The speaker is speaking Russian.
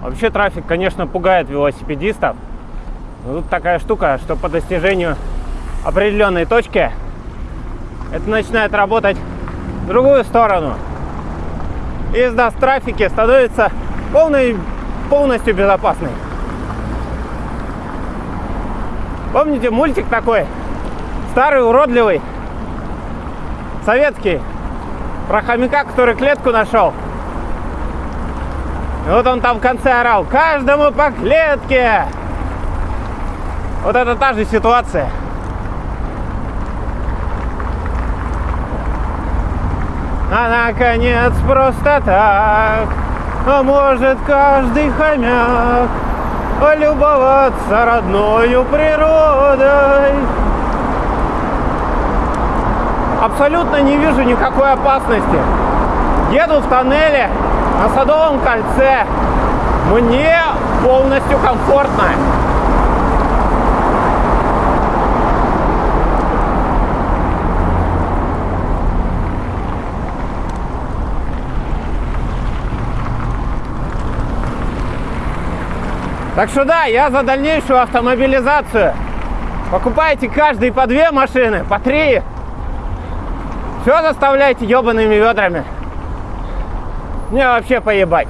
Вообще трафик, конечно, пугает велосипедистов. Но тут такая штука, что по достижению определенной точки это начинает работать в другую сторону. И езда в трафике становится полной, полностью безопасной. Помните мультик такой? Старый, уродливый, советский, про хомяка, который клетку нашел. Вот он там в конце орал, каждому по клетке. Вот это та же ситуация. А наконец просто так, а может каждый хомяк полюбоваться родною природой. Абсолютно не вижу никакой опасности. Еду в тоннеле на Садовом кольце. Мне полностью комфортно. Так что да, я за дальнейшую автомобилизацию. Покупайте каждый по две машины, по три. Все заставляйте ебаными ведрами. Мне вообще поебать.